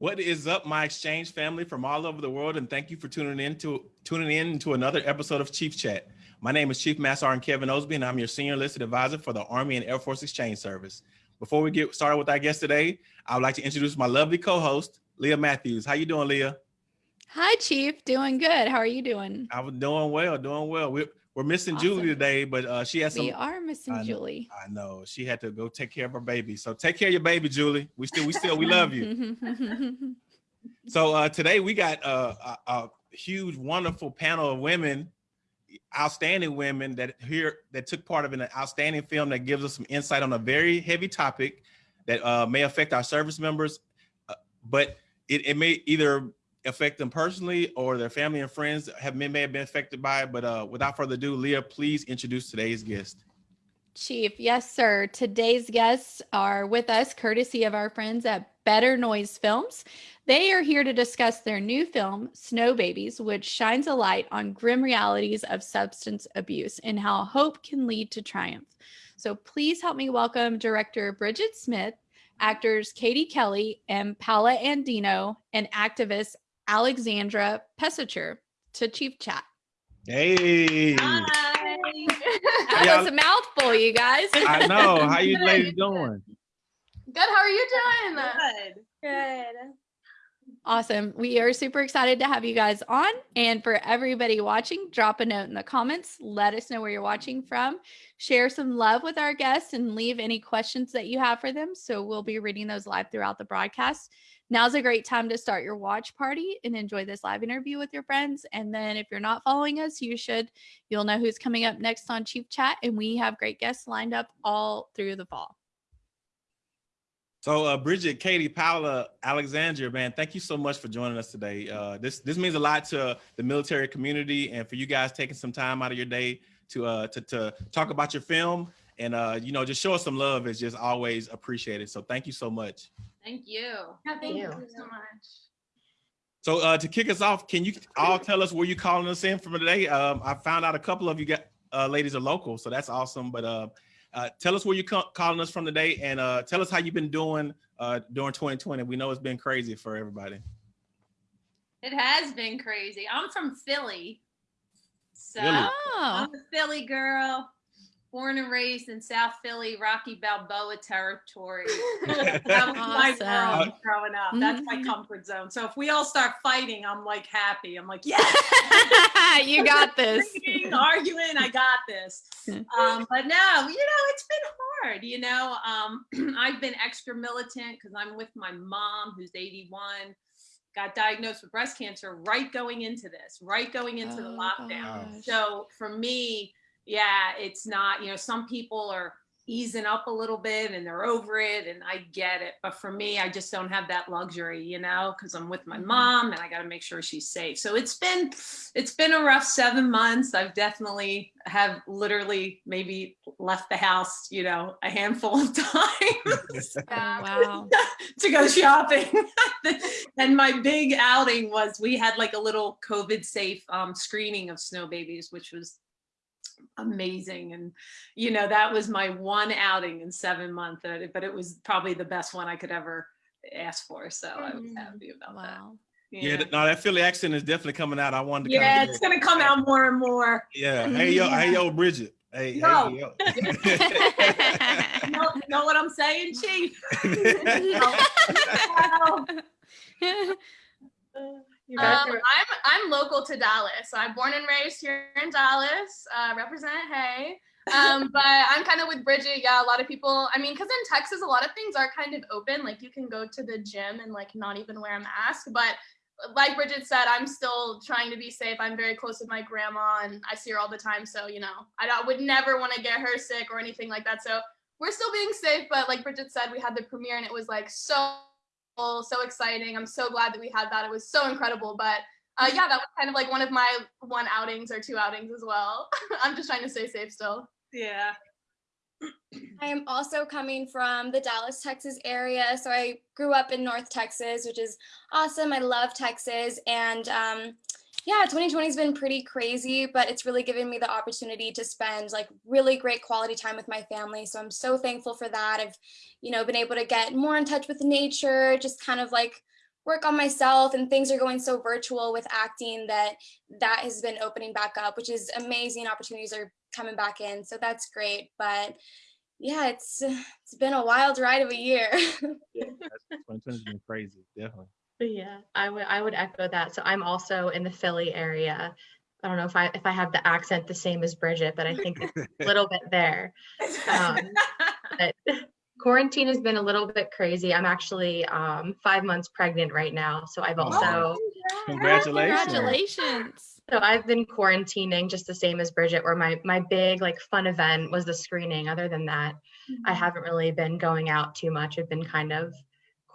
What is up, my exchange family from all over the world, and thank you for tuning in to tuning in to another episode of Chief Chat. My name is Chief Master Sergeant Kevin Osby, and I'm your senior enlisted advisor for the Army and Air Force Exchange Service. Before we get started with our guest today, I would like to introduce my lovely co-host, Leah Matthews. How you doing, Leah? Hi, Chief. Doing good. How are you doing? I'm doing well, doing well. We're, we're missing Awesome. Julie today, but uh, she has some. We are missing I. Julie. I know she had to go take care of her baby. So take care of your baby, Julie. We still, we still, we love you. So uh, today we got uh, a, a huge, wonderful panel of women, outstanding women that here that took part of an outstanding film that gives us some insight on a very heavy topic that uh, may affect our service members, uh, but it, it may either affect them personally or their family and friends have may, have been affected by it. But uh, without further ado, Leah, please introduce today's guest. Chief, yes, sir. Today's guests are with us courtesy of our friends at Better Noise Films. They are here to discuss their new film, Snow Babies, which shines a light on grim realities of substance abuse and how hope can lead to triumph. So please help me welcome director Bridget Smith, actors Katie Kelly and Paula Andino, and activist Alexandra Pesicher to Chief Chat. Hey, That y'all- was a mouthful, you guys. I know. How you ladies doing? Good. How are you doing? Good. Good. Awesome. We are super excited to have you guys on. And for everybody watching, drop a note in the comments. Let us know where you're watching from. Share some love with our guests and leave any questions that you have for them. So we'll be reading those live throughout the broadcast. Now's a great time to start your watch party and enjoy this live interview with your friends. And then if you're not following us, you should. You'll know who's coming up next on Chief Chat. And we have great guests lined up all through the fall. So, uh, Bridget, Katie, Paula, Alexandria, man, thank you so much for joining us today. Uh, this this means a lot to the military community, and for you guys taking some time out of your day to uh, to to talk about your film and uh, you know just show us some love is just always appreciated. So, thank you so much. Thank you. Yeah, thank you. you. so much. So, uh, to kick us off, can you all tell us where you're calling us in from today? Um, I found out a couple of you got uh, ladies are local, so that's awesome. But uh, uh, tell us where you're calling us from today, and uh, tell us how you've been doing uh, during 2020. We know it's been crazy for everybody. It has been crazy. I'm from Philly. So Philly. I'm a Philly girl, born and raised in South Philly, Rocky Balboa territory. That was my world growing up. That's my Mhm. comfort zone. So if we all start fighting, I'm like happy. I'm like, yeah, you got this. Arguing, I got this. Um, but no, you know, it's been hard. You know, um, I've been extra militant because I'm with my mom, who's 81, got diagnosed with breast cancer right going into this, right going into the Oh, lockdown. gosh. So for me, yeah, it's not, you know, some people are easing up a little bit and they're over it and I get it. But for me, I just don't have that luxury, you know, because I'm with my Mhm. mom and I got to make sure she's safe. So it's been, it's been a rough seven months. I've definitely have literally maybe left the house, you know, a handful of times Oh, wow. to go shopping. and my big outing was we had like a little COVID safe um, screening of snow babies, which was amazing. And, you know, that was my one outing in seven months, but it was probably the best one I could ever ask for. So I was Mhm. happy about that. Wow. Yeah, no, that Philly accent is definitely coming out. I wanted to. Yeah, kinda it's going to come out more and more. Yeah. Hey yo, hey yo, Bridget. Hey, Yo. hey yo. You know, you know what I'm saying, Chief? Um, I'm I'm local to Dallas. So I'm born and raised here in Dallas. Uh, represent Hey. Um, but I'm kind of with Bridget. Yeah, a lot of people. I mean, because in Texas, a lot of things are kind of open. Like you can go to the gym and like not even wear a mask. But like Bridget said, I'm still trying to be safe. I'm very close with my grandma, and I see her all the time. So you know, I would never want to get her sick or anything like that. So we're still being safe. But like Bridget said, we had the premiere, and it was like so so exciting. I'm so glad that we had that. It was so incredible. But uh, yeah, that was kind of like one of my one outings or two outings as well. I'm just trying to stay safe still. Yeah. I am also coming from the Dallas, Texas area. So I grew up in North Texas, which is awesome. I love Texas. And um, yeah, 2020 has been pretty crazy, but it's really given me the opportunity to spend like really great quality time with my family. So I'm so thankful for that. I've, you know, been able to get more in touch with nature, just kind of like work on myself and things are going so virtual with acting that that has been opening back up, which is amazing. Opportunities are coming back in. So that's great. But yeah, it's it's been a wild ride of a year. yeah, 2020's been crazy, definitely. Yeah, I would I would echo that. So I'm also in the Philly area. I don't know if I if I have the accent the same as Bridget, but I think it's a little bit there. Um, but quarantine has been a little bit crazy. I'm actually um, five months pregnant right now, so I've also Oh, Congratulations. Congratulations. so I've been quarantining just the same as Bridget. Where my my big like fun event was the screening. Other than that, I haven't really been going out too much. I've been kind of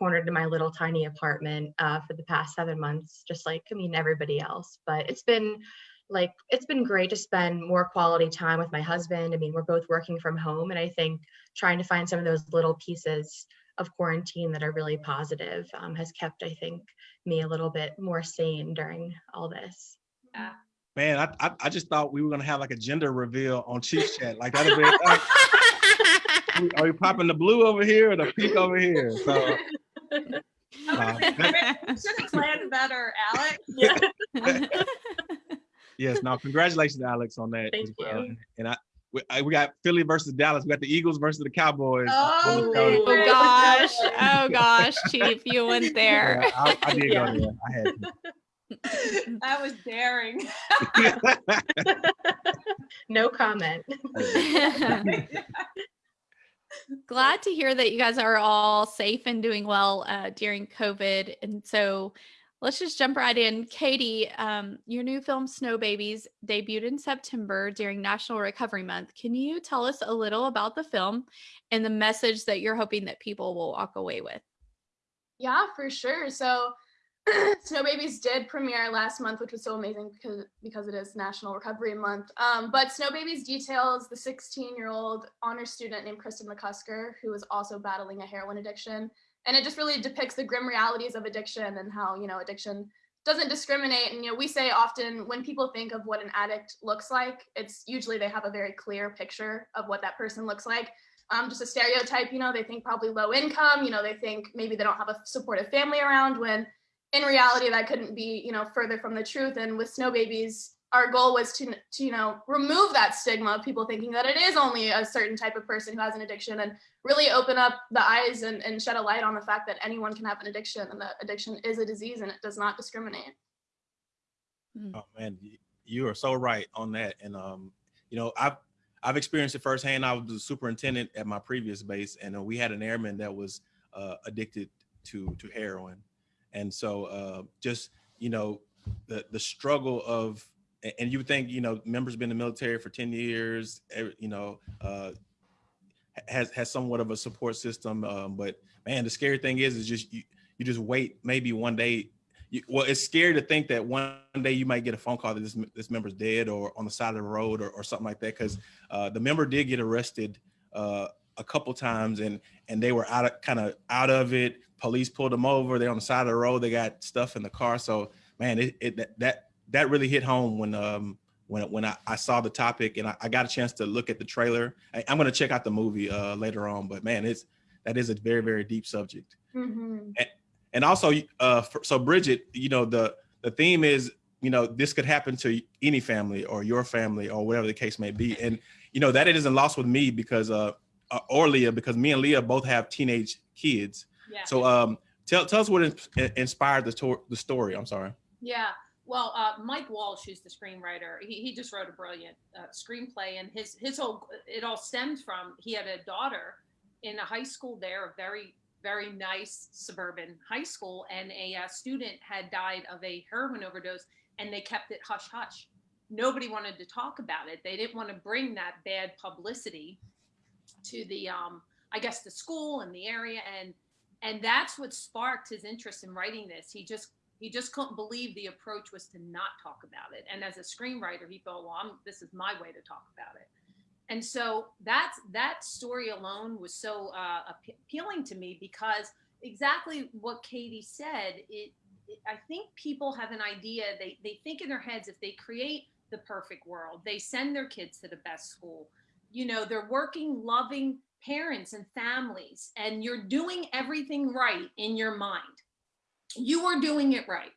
cornered in my little tiny apartment uh, for the past seven months, just like I mean everybody else. But it's been like it's been great to spend more quality time with my husband. I mean, we're both working from home, and I think trying to find some of those little pieces of quarantine that are really positive um, has kept, I think, me a little bit more sane during all this. Yeah. Man, I, I I just thought we were gonna have like a gender reveal on Chief Chat. Like that'd be like, are you popping the blue over here or the pink over here? So uh, Should have planned better, Alex. yes, now congratulations, Alex, on that as Thank well. you. And I we, I we got Philly versus Dallas. We got the Eagles versus the Cowboys. Oh, on the show. oh gosh. Oh gosh, Chief, you went there. Yeah, I, I did Yeah. go there. I had to. that was daring. No comment. Glad to hear that you guys are all safe and doing well uh, during COVID. And so let's just jump right in. Katie, um, your new film, Snow Babies, debuted in September during National Recovery Month. Can you tell us a little about the film and the message that you're hoping that people will walk away with? Yeah, for sure. So Snow Babies did premiere last month, which was so amazing because because it is National Recovery Month. Um, but Snow Babies details the 16-year-old honor student named Kristen McCusker, who is also battling a heroin addiction. And it just really depicts the grim realities of addiction and how, you know, addiction doesn't discriminate. And, you know, we say often when people think of what an addict looks like, it's usually they have a very clear picture of what that person looks like um, just a stereotype, you know, they think probably low income, you know, they think maybe they don't have a supportive family around when in reality that couldn't be, you know, further from the truth. And with Snow Babies, our goal was to, to, you know, remove that stigma of people thinking that it is only a certain type of person who has an addiction and really open up the eyes and, and shed a light on the fact that anyone can have an addiction and that addiction is a disease and it does not discriminate. Oh man, you are so right on that. And um, you know, I've I've experienced it firsthand. I was the superintendent at my previous base, and uh, we had an airman that was uh, addicted to to heroin, and so uh, just you know, the the struggle of and you would think you know members been in the military for 10 years you know uh has has somewhat of a support system um but man the scary thing is is just you you just wait maybe one day. You, well it's scary to think that one day you might get a phone call that this this member's dead or on the side of the road or, or something like that because uh the member did get arrested uh a couple times and and they were out of kind of out of it. Police pulled them over. They're on the side of the road. They got stuff in the car. So man it, it that, that really hit home when um when when I, I saw the topic and I, I got a chance to look at the trailer. I, i'm going to check out the movie uh later on but man it's that is a very very deep subject. Mm-hmm. and also uh for, so bridget you know the the theme is you know this could happen to any family or your family or whatever the case may be. And you know that it isn't lost with me because uh uh, or leah because me and leah both have teenage kids Yeah. so um tell tell us what in- inspired the, the story i'm sorry Yeah. Well, uh, Mike Walsh, who's the screenwriter, he, he just wrote a brilliant uh, screenplay, and his his whole it all stemmed from he had a daughter in a high school there, a very very nice suburban high school, and a uh, student had died of a heroin overdose, and they kept it hush hush. Nobody wanted to talk about it. They didn't want to bring that bad publicity to the um, I guess the school and the area, and and that's what sparked his interest in writing this. He just he just couldn't believe the approach was to not talk about it. And as a screenwriter, he thought, well, I'm, this is my way to talk about it. And so that's that story alone was so uh, appealing to me because exactly what Katie said. It, it, I think people have an idea. They they think in their heads if they create the perfect world, they send their kids to the best school. You know, they're working, loving parents and families, and you're doing everything right in your mind you are doing it right.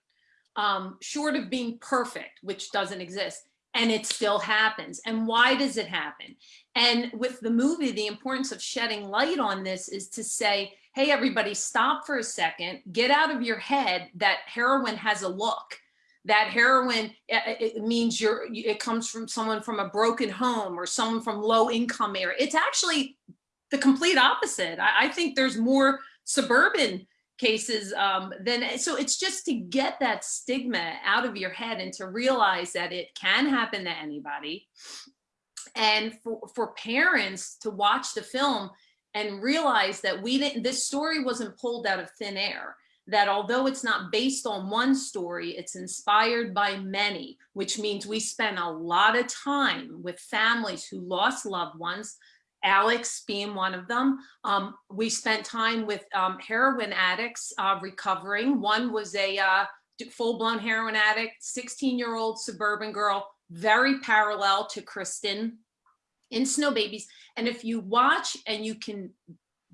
Um, short of being perfect, which doesn't exist, and it still happens. And why does it happen? And with the movie, the importance of shedding light on this is to say, hey, everybody, stop for a second, get out of your head that heroin has a look that heroin it, means you're it comes from someone from a broken home or someone from low income area. It's actually the complete opposite. I, I think there's more suburban cases um, then so it's just to get that stigma out of your head and to realize that it can happen to anybody. And for, for parents to watch the film and realize that we didn't this story wasn't pulled out of thin air that although it's not based on one story, it's inspired by many, which means we spend a lot of time with families who lost loved ones, Alex being one of them. Um, we spent time with um, heroin addicts uh, recovering. One was a uh, full-blown heroin addict, 16-year-old suburban girl, very parallel to Kristen in Snow Babies. And if you watch and you can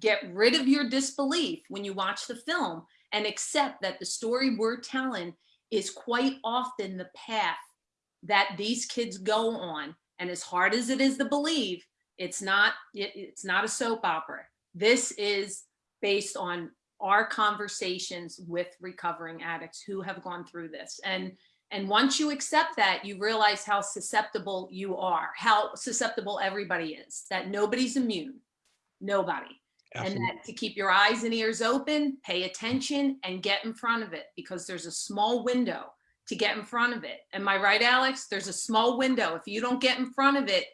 get rid of your disbelief when you watch the film and accept that the story we're telling is quite often the path that these kids go on. And as hard as it is to believe, it's not, it, it's not a soap opera. This is based on our conversations with recovering addicts who have gone through this. And, and once you accept that, you realize how susceptible you are, how susceptible everybody is, that nobody's immune, nobody. Absolutely. and that to keep your eyes and ears open, pay attention and get in front of it because there's a small window to get in front of it. Am I right, Alex? There's a small window. If you don't get in front of it,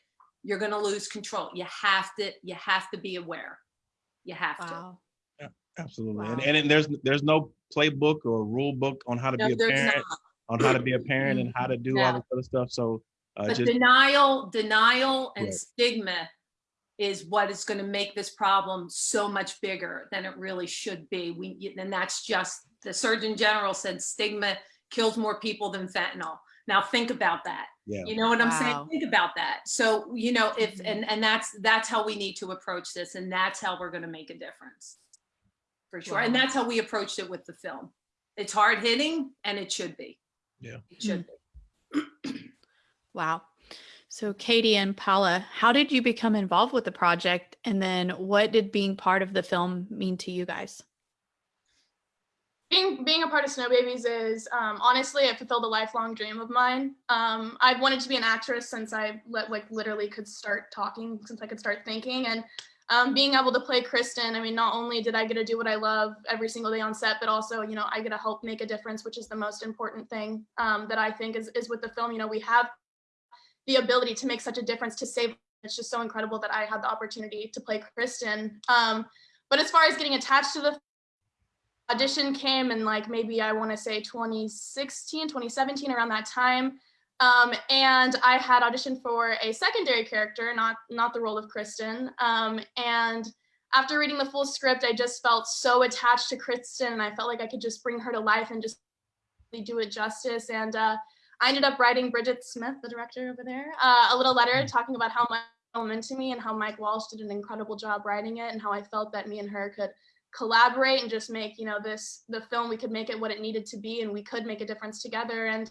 you're going to lose control. You have to, you have to be aware. You have Wow. Yeah, absolutely. Wow. And, and there's there's no playbook or rule book on how to No, be a parent, not. on how to be a parent and how to do all this other stuff. So uh, But just denial, denial and Right. stigma is what is going to make this problem so much bigger than it really should be. We, and that's just, the Surgeon General said stigma kills more people than fentanyl. Now think about that. yeah. You know what I'm Wow. saying? Think about that. So, you know, if, Mhm. and, and that's, that's how we need to approach this. And that's how we're going to make a difference. For sure. And that's how we approached it with the film. It's hard hitting and it should be. Yeah. It should be. Wow. So Katie and Paula, how did you become involved with the project? And then what did being part of the film mean to you guys? being being a part of Snow Babies is um, honestly it fulfilled a lifelong dream of mine. Um, I've wanted to be an actress since I like literally could start talking, since I could start thinking, and um, being able to play Kristen. I mean, not only did I get to do what I love every single day on set, but also you know I get to help make a difference, which is the most important thing um, that I think is is with the film. You know, we have the ability to make such a difference to save. It's just so incredible that I had the opportunity to play Kristen. Um, but as far as getting attached to the audition came in like maybe I want to say 2016, 2017, around that time. Um, and I had auditioned for a secondary character, not not the role of Kristen. Um, and after reading the full script, I just felt so attached to Kristen, and I felt like I could just bring her to life and just do it justice. And uh, I ended up writing Bridget Smith, the director over there, uh, a little letter talking about how much it meant to me and how Mike Walsh did an incredible job writing it, and how I felt that me and her could collaborate and just make you know this the film we could make it what it needed to be and we could make a difference together. And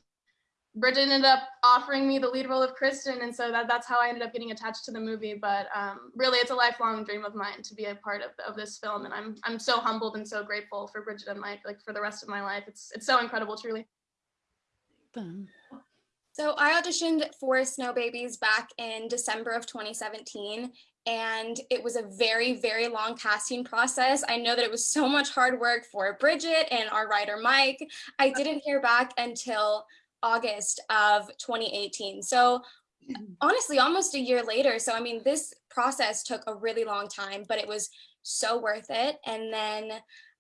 Bridget ended up offering me the lead role of Kristen. And so that, that's how I ended up getting attached to the movie. But um, really it's a lifelong dream of mine to be a part of, of this film. And I'm I'm so humbled and so grateful for Bridget and Mike like for the rest of my life. It's it's so incredible truly Boom. So I auditioned for Snow Babies back in December of 2017 and it was a very, very long casting process. I know that it was so much hard work for Bridget and our writer Mike. I didn't hear back until August of 2018. So mm-hmm. honestly, almost a year later. So I mean, this process took a really long time, but it was so worth it. And then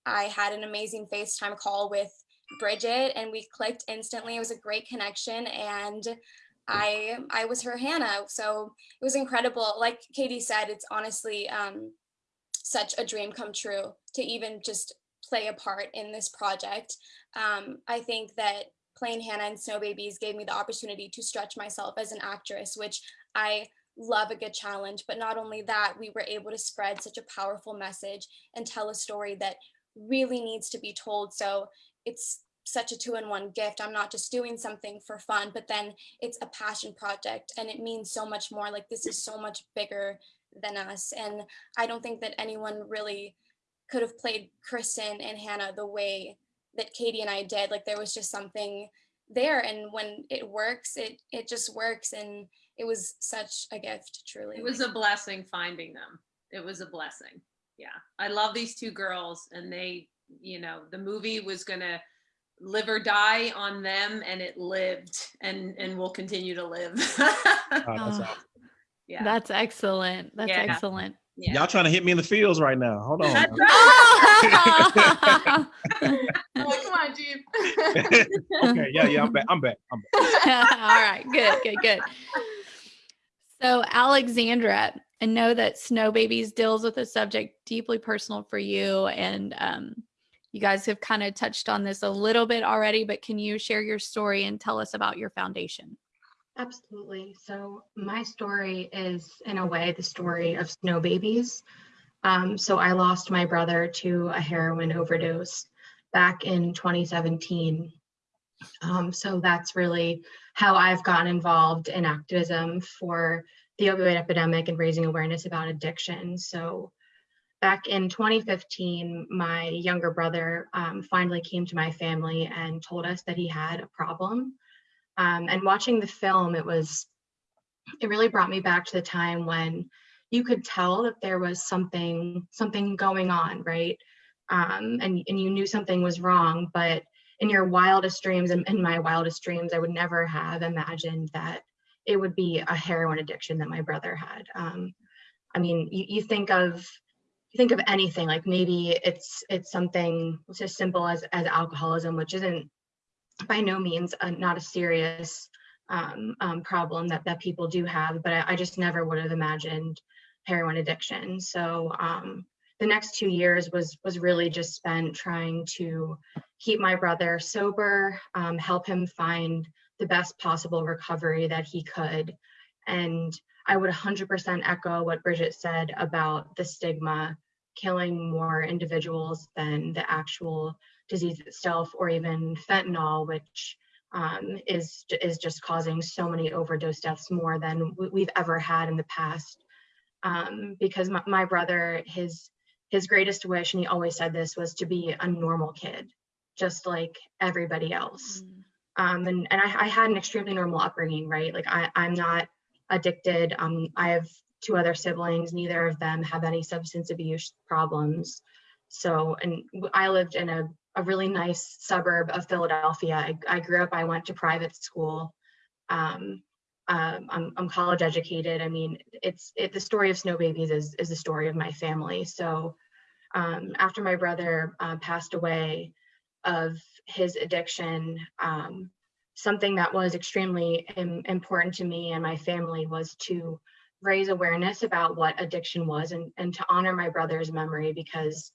I had an amazing FaceTime call with Bridget and we clicked instantly. It was a great connection and I I was her Hannah. So it was incredible. Like Katie said, it's honestly um, such a dream come true to even just play a part in this project. Um, I think that playing Hannah in Snow Babies gave me the opportunity to stretch myself as an actress, which I love a good challenge. But not only that, we were able to spread such a powerful message and tell a story that really needs to be told. So it's such a two-in-one gift. I'm not just doing something for fun, but then it's a passion project and it means so much more. Like this is so much bigger than us. And I don't think that anyone really could have played Kristen and Hannah the way that Katie and I did. Like there was just something there. And when it works, it it just works. And it was such a gift, truly. It was a blessing finding them. It was a blessing. Yeah. I love these two girls and they, you know, the movie was gonna live or die on them and it lived and and will continue to live. Oh, that's Oh. awesome. yeah. That's excellent. That's Yeah. excellent. yeah. Y'all trying to hit me in the fields right now. Hold on. That's. Oh! Oh, come on, Jeep. okay, yeah, yeah, I'm back. I'm back. I'm back. All right, good, good, good. So, Alexandra, I know that Snow Babies deals with a subject deeply personal for you, and um, you guys have kind of touched on this a little bit already, but can you share your story and tell us about your foundation? Absolutely. So my story is, in a way, the story of snow babies. Um, so I lost my brother to a heroin overdose back in 2017. Um, so that's really how I've gotten involved in activism for the opioid epidemic and raising awareness about addiction. So back in 2015, my younger brother um, finally came to my family and told us that he had a problem. Um, and watching the film, it was, it really brought me back to the time when you could tell that there was something, something going on, right? Um, and, and you knew something was wrong, but in your wildest dreams, and in my wildest dreams, I would never have imagined that it would be a heroin addiction that my brother had. Um, I mean, you, you think of think of anything like maybe it's it's something it's as simple as as alcoholism, which isn't by no means a, not a serious um, um, problem that that people do have, but I, I just never would have imagined heroin addiction. So um, the next two years was was really just spent trying to keep my brother sober, um, help him find the best possible recovery that he could, and I would 100% echo what Bridget said about the stigma killing more individuals than the actual disease itself or even fentanyl, which um, is, is just causing so many overdose deaths more than we- we've ever had in the past. Um, because my, my brother, his, his greatest wish, and he always said this, was to be a normal kid, just like everybody else. Um, and and I, I had an extremely normal upbringing, right? Like I, I'm not addicted. Um, I have two other siblings. Neither of them have any substance abuse problems. So, and I lived in a, a really nice suburb of Philadelphia. I, I grew up, I went to private school. Um, um, I'm, I'm college educated. I mean, it's it, the story of Snow Babies is, is the story of my family. So um, after my brother uh, passed away of his addiction, um, something that was extremely im- important to me and my family was to raise awareness about what addiction was and, and to honor my brother's memory because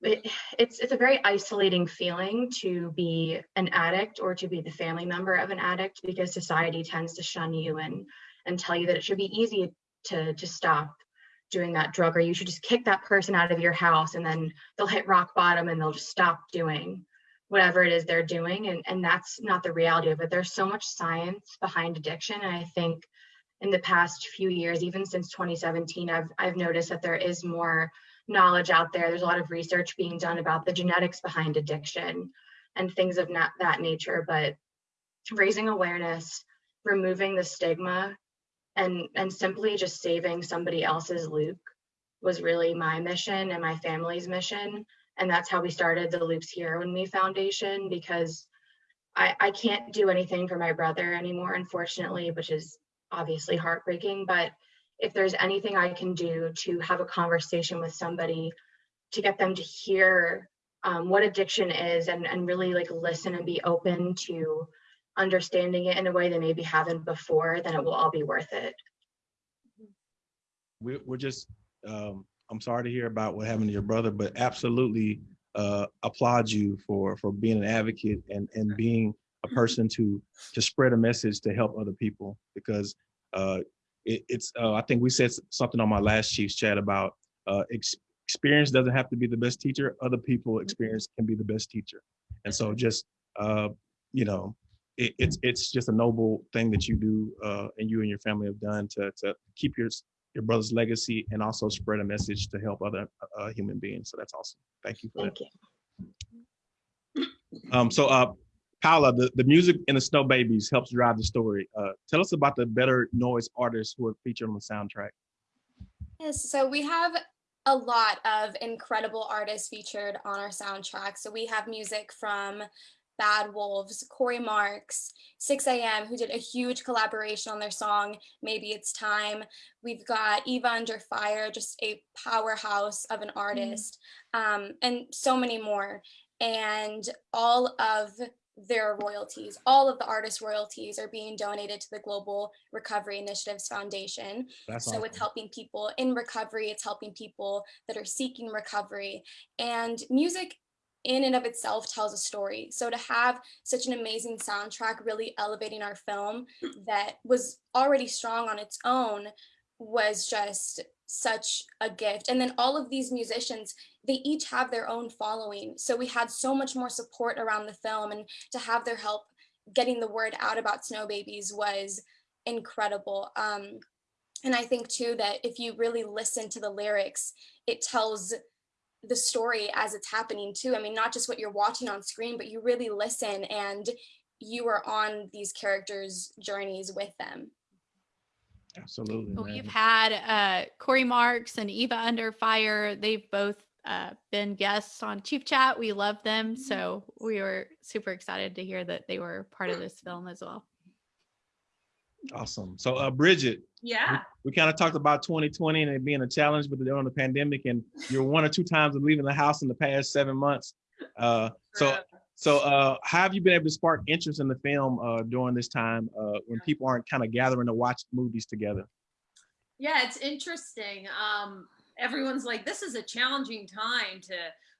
it, it's it's a very isolating feeling to be an addict or to be the family member of an addict because society tends to shun you and and tell you that it should be easy to to stop doing that drug or you should just kick that person out of your house and then they'll hit rock bottom and they'll just stop doing whatever it is they're doing and and that's not the reality of it. There's so much science behind addiction and i think in the past few years even since 2017 i've i've noticed that there is more knowledge out there. There's a lot of research being done about the genetics behind addiction and things of that, that nature but raising awareness removing the stigma and and simply just saving somebody else's luke was really my mission and my family's mission and that's how we started the loops here when me foundation because I, I can't do anything for my brother anymore unfortunately which is obviously heartbreaking but if there's anything i can do to have a conversation with somebody to get them to hear um, what addiction is and, and really like listen and be open to understanding it in a way they maybe haven't before then it will all be worth it. We're, we're just um i'm sorry to hear about what happened to your brother but absolutely uh applaud you for for being an advocate and and being a person to to spread a message to help other people because uh it, it's uh, i think we said something on my last chief's chat about uh ex- experience doesn't have to be the best teacher. Other people experience can be the best teacher. And so just, uh, you know, it, it's, it's just a noble thing that you do uh, and you and your family have done to, to keep your, your brother's legacy and also spread a message to help other uh, human beings. So that's awesome. Thank you for that. Thank you. Um, so, uh, Paula, the, the music in the Snow Babies helps drive the story. Uh, tell us about the Better Noise artists who are featured on the soundtrack. Yes, so we have a lot of incredible artists featured on our soundtrack. So we have music from Bad Wolves, Cory Marks, Sixx:A.M., who did a huge collaboration on their song, Maybe It's Time. We've got Eva Under Fire, just a powerhouse of an artist, um, and so many more. And all of their royalties, all of the artist royalties are being donated to the Global Recovery Initiatives Foundation. That's So awesome. it's helping people in recovery, it's helping people that are seeking recovery. And music in and of itself tells a story. So to have such an amazing soundtrack really elevating our film that was already strong on its own was just such a gift. And then all of these musicians, they each have their own following. So we had so much more support around the film and to have their help getting the word out about Snow Babies was incredible. Um, and I think too that if you really listen to the lyrics, it tells the story as it's happening too. I mean, not just what you're watching on screen, but you really listen and you are on these characters' journeys with them. Absolutely. Well. We've had uh, Cory Marks and Eva Under Fire. They've both uh, been guests on Chief Chat. We love them. So we were super excited to hear that they were part of this film as well. Awesome. So, uh, Bridget, Yeah. we kind of talked about 2020 and it being a challenge with the, during the pandemic, and you're one or two times of leaving the house in the past seven months. Uh, so, so uh, how have you been able to spark interest in the film uh, during this time uh, when people aren't kind of gathering to watch movies together? Yeah, it's interesting. Um, everyone's like, this is a challenging time to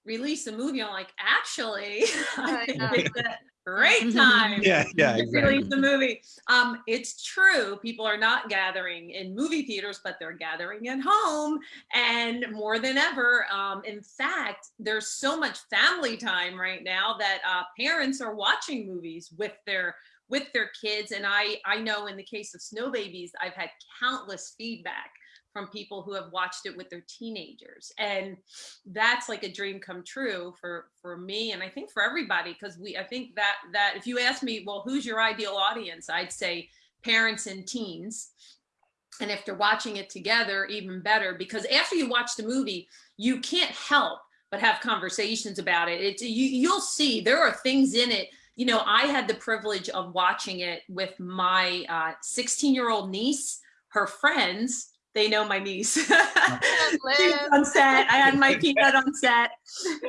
release a movie. I'm like, actually, I think it's a great time. Yeah, yeah, to exactly. release the movie. Um, it's true. People are not gathering in movie theaters, but they're gathering at home, and more than ever. Um, in fact, there's so much family time right now that uh, parents are watching movies with their with their kids. And I I know in the case of Snow Babies, I've had countless feedback from people who have watched it with their teenagers. And that's like a dream come true for for me and i think for everybody because we i think that that if you ask me well who's your ideal audience? I'd say parents and teens. And if they're watching it together even better because after you watch the movie you can't help but have conversations about it. It's you, you'll see there are things in it. You know i had the privilege of watching it with my uh, 16 year old niece her friends they know my niece. she's on set. I had my peanut on set.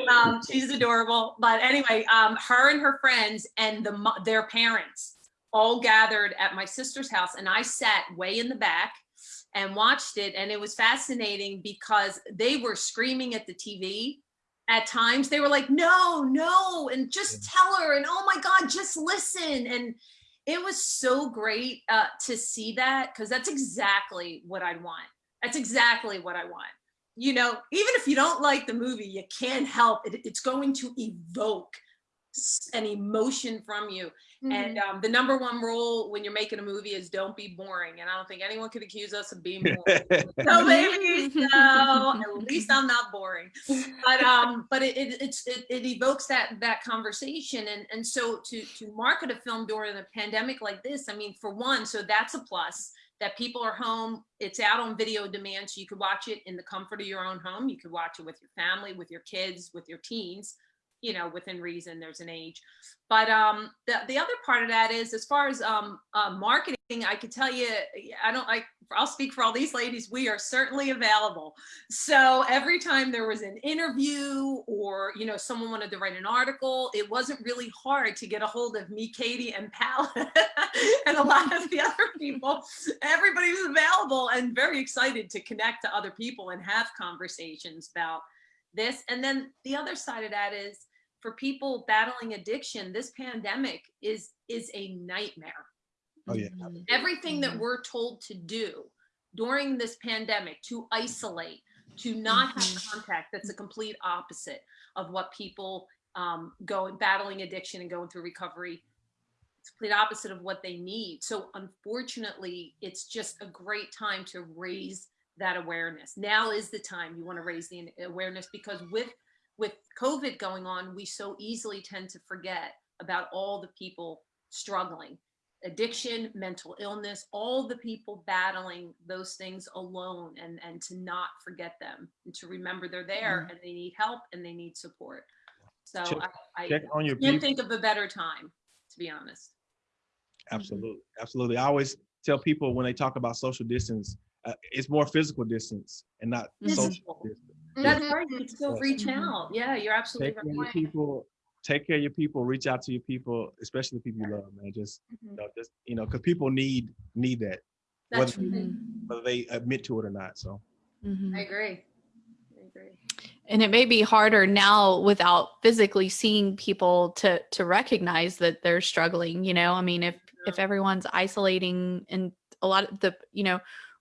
Um, she's adorable. But anyway, um, her and her friends and the their parents all gathered at my sister's house, and I sat way in the back and watched it. And it was fascinating because they were screaming at the TV. At times, they were like, "No, no!" and just tell her, and "Oh my God, just listen!" and it was so great uh, to see that because that's exactly what I want. That's exactly what I want. You know, even if you don't like the movie, you can't help it. It's going to evoke an emotion from you. And um, the number one rule when you're making a movie is don't be boring. And I don't think anyone could accuse us of being boring. no, baby, so At least I'm not boring. But um, but it, it it's it, it evokes that that conversation, and and so to to market a film during a pandemic like this, I mean, for one, so that's a plus that people are home. It's out on video demand, so you could watch it in the comfort of your own home. You could watch it with your family, with your kids, with your teens. You know, within reason, there's an age. But um, the the other part of that is, as far as um, uh, marketing, I could tell you, I don't like. I'll speak for all these ladies. We are certainly available. So every time there was an interview or you know someone wanted to write an article, it wasn't really hard to get a hold of me, Katie, and Pal, and a lot of the other people. Everybody was available and very excited to connect to other people and have conversations about this. And then the other side of that is for people battling addiction, this pandemic is is a nightmare. Oh yeah. Mm-hmm. everything that mm-hmm. we're told to do during this pandemic to isolate to not have mm-hmm. contact that's a complete opposite of what people um, go battling addiction and going through recovery it's complete opposite of what they need. So unfortunately it's just a great time to raise that awareness. Now is the time you want to raise the awareness because with with covid going on we so easily tend to forget about all the people struggling addiction, mental illness, all the people battling those things alone and, and to not forget them and to remember they're there Mm-hmm. and they need help and they need support. So Check- I, I Check on your can't people. think of a better time, to be honest. Absolutely, absolutely. I always tell people when they talk about social distance, uh, it's more physical distance and not social distance. That's Mhm. right. You can still reach Mhm. out. Yeah, you're absolutely Take care of your right. people. Take care of your people. Reach out to your people, especially the people you love, man. Just, Mhm. you know, just you know, because people need need that, That's whether, right. whether they admit to it or not. So, Mhm. I agree. I agree. and it may be harder now without physically seeing people to to recognize that they're struggling you know i mean if if everyone's isolating and a lot of the you know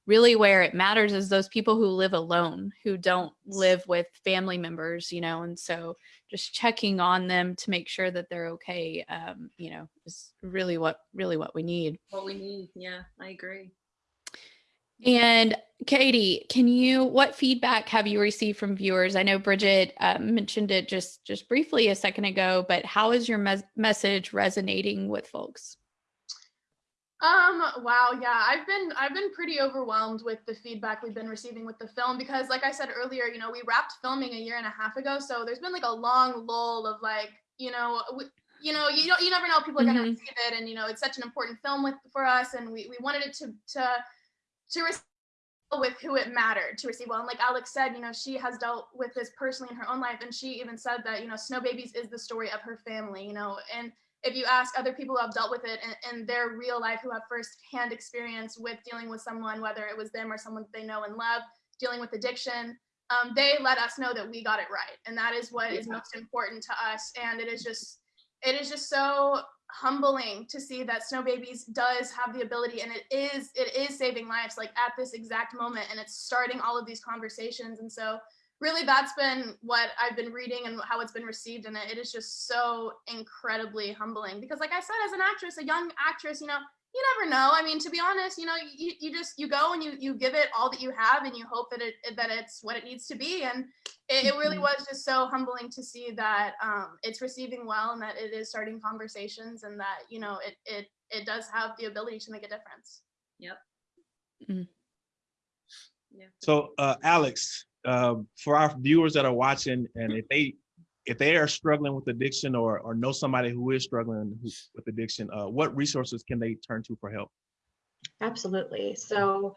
really where it matters is those people who live alone who don't live with family members you know and so just checking on them to make sure that they're okay um you know is really what really what we need What we need. Yeah, I agree. and Katie, can you what feedback have you received from viewers? I know Bridget uh, mentioned it just just briefly a second ago, but how is your mes- message resonating with folks? Um, wow, yeah, I've been I've been pretty overwhelmed with the feedback we've been receiving with the film because like I said earlier, you know, we wrapped filming a year and a half ago, so there's been like a long lull of like, you know, we, you know, you don't you never know if people are going to Mhm. receive it and you know, it's such an important film with for us and we we wanted it to to to receive with who it mattered to receive well and like alex said you know she has dealt with this personally in her own life and she even said that you know snow babies is the story of her family you know and if you ask other people who have dealt with it in, in their real life who have first-hand experience with dealing with someone whether it was them or someone they know and love dealing with addiction um, they let us know that we got it right. And that is what is most important to us. And it is just it is just so humbling to see that snow babies does have the ability and it is it is saving lives like at this exact moment. And it's starting all of these conversations. And so really that's been what i've been reading and how it's been received and it, it is just so incredibly humbling because like i said as an actress a young actress you know you never know i mean to be honest you know you, you just you go and you you give it all that you have and you hope that it that it's what it needs to be and it, it really Mhm. was just so humbling to see that um, it's receiving well and that it is starting conversations and that you know it it it does have the ability to make a difference Yep. mm. Yeah. so uh, Alex, um, for our viewers that are watching, and if they if they are struggling with addiction or or know somebody who is struggling with addiction, uh, what resources can they turn to for help? Absolutely. So,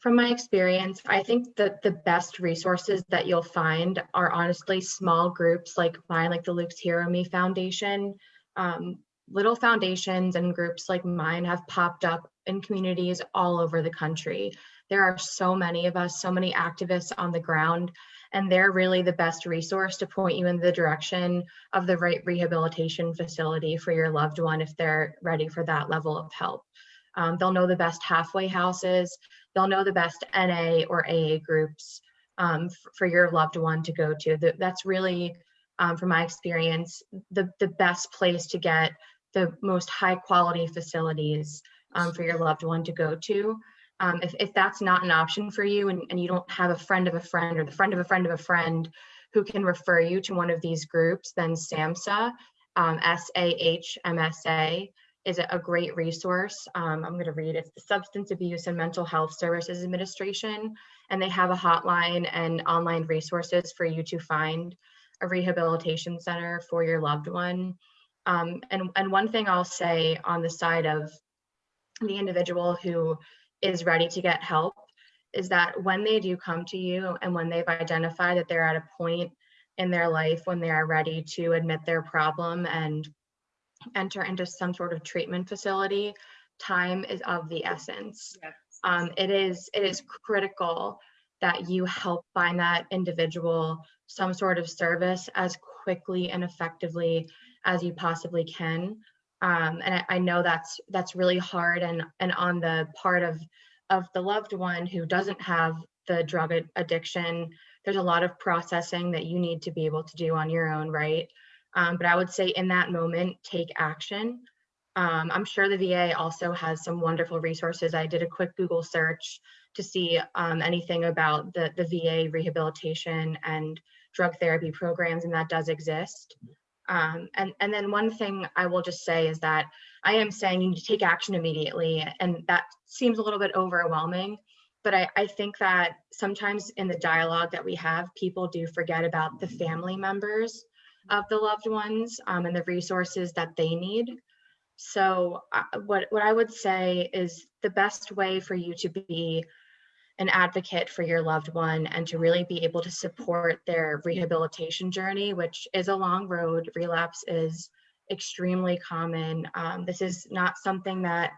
from my experience, I think that the best resources that you'll find are honestly small groups like mine, like the Luke's Hero Me Foundation. Um, little foundations and groups like mine have popped up in communities all over the country. There are so many of us, so many activists on the ground, and they're really the best resource to point you in the direction of the right rehabilitation facility for your loved one if they're ready for that level of help. Um, they'll know the best halfway houses. They'll know the best NA or AA groups um, for your loved one to go to. Th- that's really, um, from my experience, the, the best place to get the most high quality facilities um, for your loved one to go to. Um, if, if that's not an option for you and, and you don't have a friend of a friend or the friend of a friend of a friend who can refer you to one of these groups, then SAMHSA, um, S-A-H-M-S-A, is a great resource. Um, I'm going to read. It's the Substance Abuse and Mental Health Services Administration, and they have a hotline and online resources for you to find a rehabilitation center for your loved one. Um, and, and one thing I'll say on the side of the individual who is ready to get help is that when they do come to you and when they've identified that they're at a point in their life when they are ready to admit their problem and enter into some sort of treatment facility, time is of the essence. Yes. Um, it is it is critical that you help find that individual some sort of service as quickly and effectively as you possibly can. Um, and I, I know that's that's really hard and and on the part of of the loved one who doesn't have the drug addiction. There's a lot of processing that you need to be able to do on your own, right? Um, but I would say in that moment, take action. Um, I'm sure the VA also has some wonderful resources. I did a quick Google search to see um, anything about the, the VA rehabilitation and drug therapy programs, and that does exist. Um, and, and then one thing I will just say is that I am saying you need to take action immediately, and that seems a little bit overwhelming. But I, I think that sometimes in the dialogue that we have, people do forget about the family members of the loved ones um, and the resources that they need. So uh, what, what I would say is the best way for you to be an advocate for your loved one and to really be able to support their rehabilitation journey, which is a long road. Relapse is extremely common. Um, this is not something that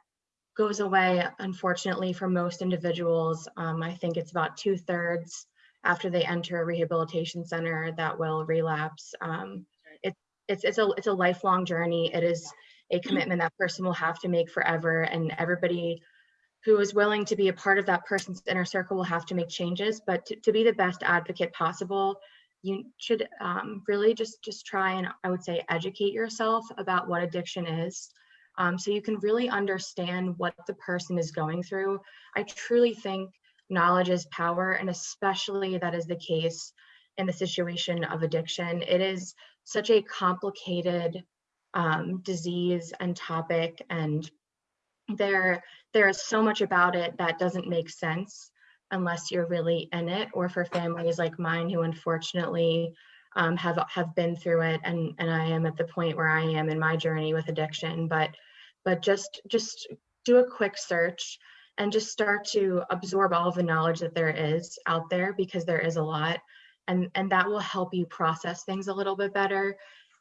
goes away, unfortunately, for most individuals. Um, I think it's about two thirds after they enter a rehabilitation center that will relapse. Um, it, it's, it's, a, it's a lifelong journey. It is a commitment that person will have to make forever and everybody who is willing to be a part of that person's inner circle will have to make changes. But to, to be the best advocate possible you should um, really just just try and i would say educate yourself about what addiction is um, so you can really understand what the person is going through. I truly think knowledge is power and especially that is the case in the situation of addiction. It is such a complicated um, disease and topic and there there is so much about it that doesn't make sense unless you're really in it or for families like mine who unfortunately um, have have been through it and and I am at the point where I am in my journey with addiction. But but just just do a quick search and just start to absorb all of the knowledge that there is out there because there is a lot. And and that will help you process things a little bit better.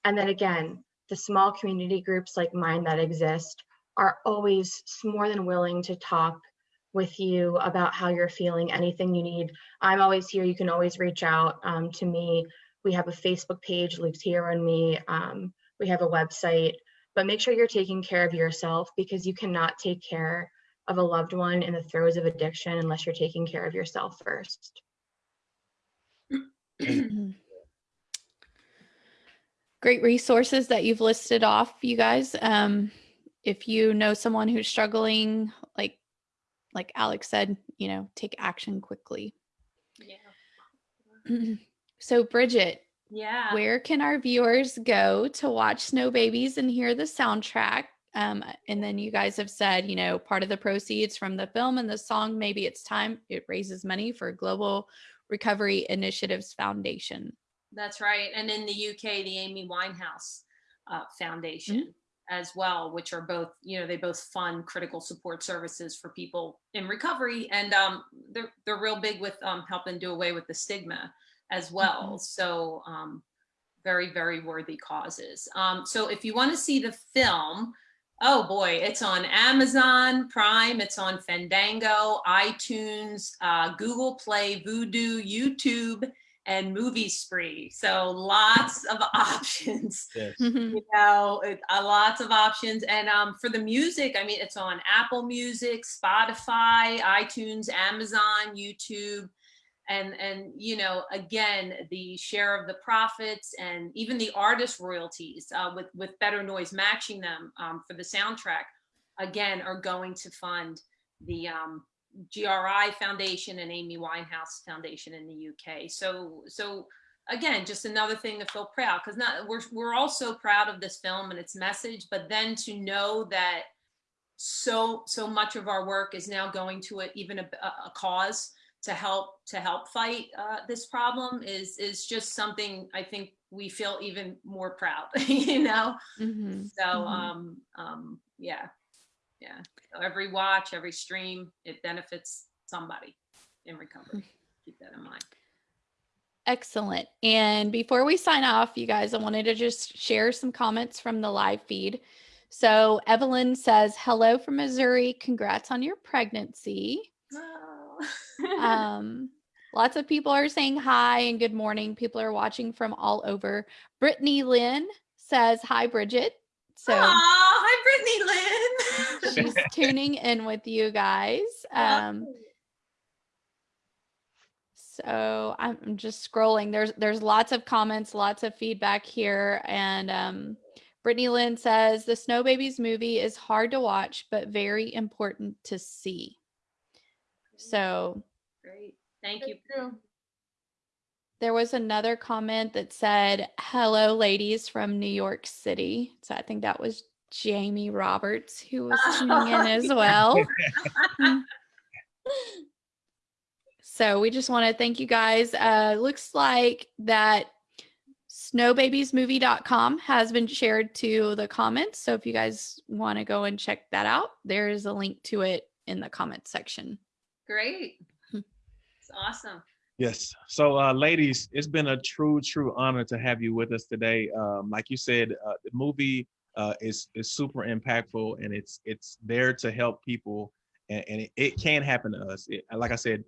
And then again the small community groups like mine that exist are always more than willing to talk with you about how you're feeling, anything you need. I'm always here. You can always reach out um, to me. We have a Facebook page, Luke's Here and Me. Um, we have a website, but make sure you're taking care of yourself because you cannot take care of a loved one in the throes of addiction unless you're taking care of yourself first. Great resources that you've listed off, you guys. Um, if you know someone who's struggling, like like Alex said, you know, take action quickly. Yeah. So Bridget, Yeah. where can our viewers go to watch Snow Babies and hear the soundtrack? Um, and then you guys have said, you know, part of the proceeds from the film and the song, maybe it's time it raises money for Global Recovery Initiatives Foundation. That's right. And in the UK, the Amy Winehouse uh, Foundation as well, which are both, you know, they both fund critical support services for people in recovery. And um, they're, they're real big with um, helping do away with the stigma as well. So um, very, very worthy causes. Um, so if you want to see the film, oh boy, it's on Amazon Prime, it's on Fandango, iTunes, uh, Google Play, Vudu, YouTube, and Movie Spree. So lots of options. Yes. You know, it, uh, lots of options. And um, for the music, I mean, it's on Apple Music, Spotify, iTunes, Amazon, YouTube. And, and you know, again, the share of the profits and even the artist royalties uh, with, with Better Noise matching them um, for the soundtrack, again, are going to fund the, um, GRI Foundation and Amy Winehouse Foundation in the UK. So, so again, just another thing to feel proud because not we're we're all so proud of this film and its message, but then to know that so so much of our work is now going to a, even a, a cause to help to help fight uh, this problem is is just something I think we feel even more proud, you know. Mhm, So mhm. um um yeah. Yeah. Every watch, every stream, it benefits somebody in recovery. Keep that in mind. Excellent. And before we sign off, you guys, I wanted to just share some comments from the live feed. So Evelyn says, hello from Missouri. Congrats on your pregnancy. Um, lots of people are saying hi and good morning. People are watching from all over. Brittany Lynn says, hi, Bridget. So Aw, hi, Brittany Lynn. she's tuning in with you guys. Um, So I'm just scrolling. There's there's lots of comments, lots of feedback here, and um, Brittany Lynn says the Snow Babies movie is hard to watch, but very important to see. So Great. Thank you. There was another comment that said, "Hello, ladies from New York City." So I think that was Jamie Roberts who was tuning in as well. So we just want to thank you guys. Uh, looks like that snowbabiesmovie.com has been shared to the comments. So if you guys want to go and check that out, there is a link to it in the comment section. Great. Hmm. It's awesome. Yes. So, uh, ladies, it's been a true, true honor to have you with us today. Um, like you said, uh, the movie uh, is is super impactful, and it's it's there to help people, and, and it, it can happen to us. It, like I said,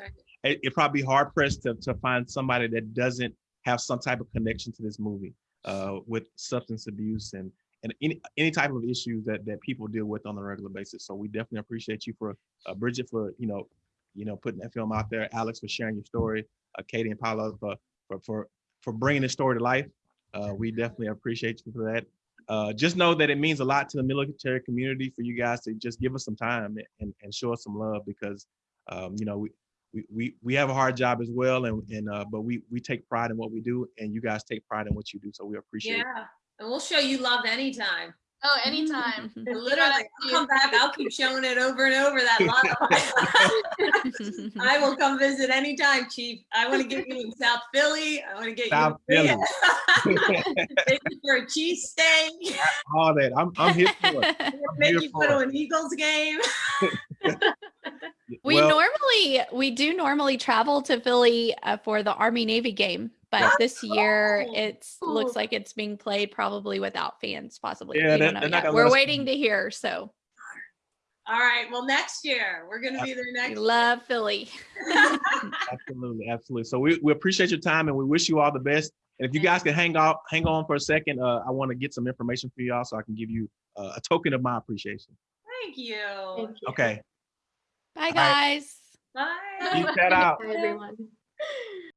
right. it, it probably hard pressed to to find somebody that doesn't have some type of connection to this movie uh, with substance abuse and and any any type of issues that that people deal with on a regular basis. So we definitely appreciate you for uh, Bridget for you know you know putting that film out there, Alex for sharing your story, uh, Katie and Paula for for for for bringing this story to life. Uh, we definitely appreciate you for that. Uh, just know that it means a lot to the military community for you guys to just give us some time and, and show us some love because um, you know we, we we we have a hard job as well and and uh, but we we take pride in what we do and you guys take pride in what you do so we appreciate it. Yeah. And we'll show you love anytime. Oh, anytime. Literally, I'll come back. I'll keep showing it over and over that love. I will come visit anytime, Chief. I want to get you in South Philly. I want to get South you in Philly. Take you for a cheesesteak. all that I'm I'm here for it. I'm Make you for go to an Eagles game. we Well, normally we do normally travel to Philly uh, for the Army Navy game, but this year cool. it's looks like it's being played probably without fans, possibly. Yeah, we they're- don't know yet. We're waiting to hear. So All right. Well, next year we're gonna be there we next. love Philly. Absolutely, absolutely. So we, we appreciate your time and we wish you all the best. And if you guys can hang out, hang on for a second, uh, I want to get some information for y'all so I can give you uh, a token of my appreciation. Thank you. Okay. Bye right. guys. Bye. Keep that out. Bye, everyone.